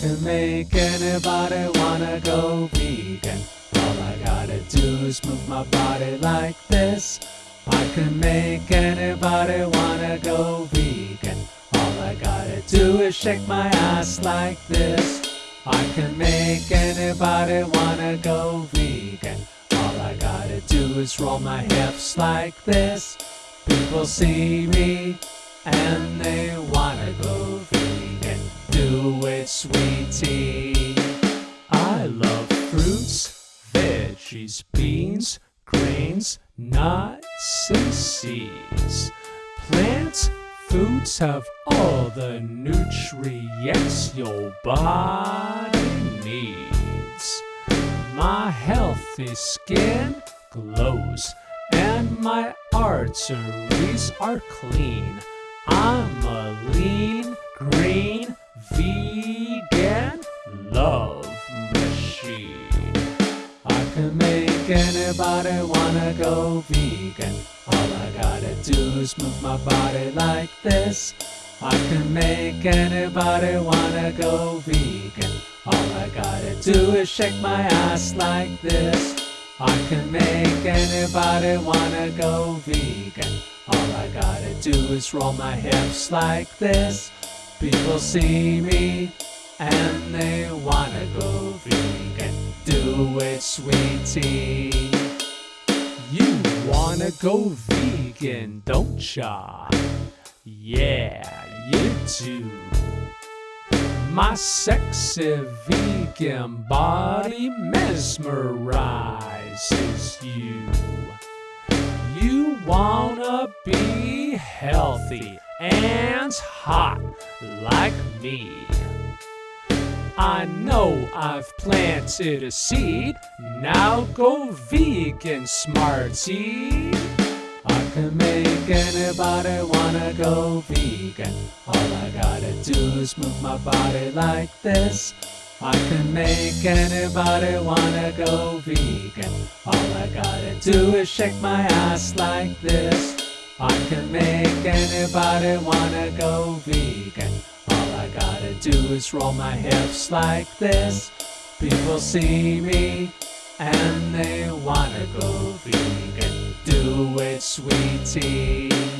can make anybody wanna go vegan. All I gotta do is move my body like this. I can make anybody wanna go vegan. All I gotta do is shake my ass like this. I can make anybody wanna go vegan. All I gotta do is roll my hips like this. People see me and they wanna sweetie. I love fruits, veggies, beans, grains, nuts, and seeds. Plants, foods have all the nutrients your body needs. My healthy skin glows and my arteries are clean. I'm a lean, Can make anybody wanna go vegan. All I gotta do is move my body like this. I can make anybody wanna go vegan. All I gotta do is shake my ass like this. I can make anybody wanna go vegan. All I gotta do is roll my hips like this. People see me and they wanna go vegan. Do it, sweetie. You wanna go vegan, don't ya? Yeah, you do. My sexy vegan body mesmerizes you. You wanna be healthy and hot like me. I know I've planted a seed. Now go vegan, smarty. I can make anybody wanna go vegan. All I gotta do is move my body like this. I can make anybody wanna go vegan. All I gotta do is shake my ass like this. I can make anybody wanna go vegan. Gotta do is roll my hips like this. People see me and they wanna go vegan. Do it, sweetie.